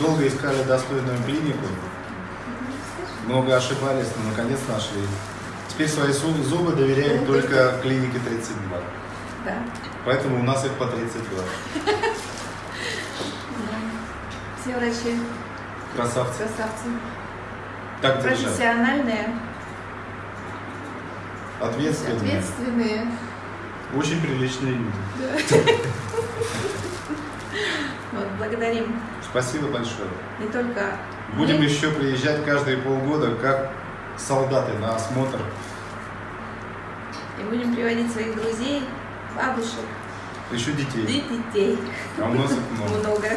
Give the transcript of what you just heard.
долго искали достойную клинику, много ошибались, но наконец нашли. Теперь свои зу- зубы доверяем только клинике 32. Да. Поэтому у нас их по 32. да. Все врачи Красавцы. красавцы. Так держать. Профессиональные, Ответственные. ответственные. Очень приличные люди. Да. Благодарим Спасибо большое. не только Будем мы, еще приезжать каждые полгода, как солдаты на осмотр. и будем приводить своих друзей, бабушек Еще детей. и детей. А у нас их много. Много.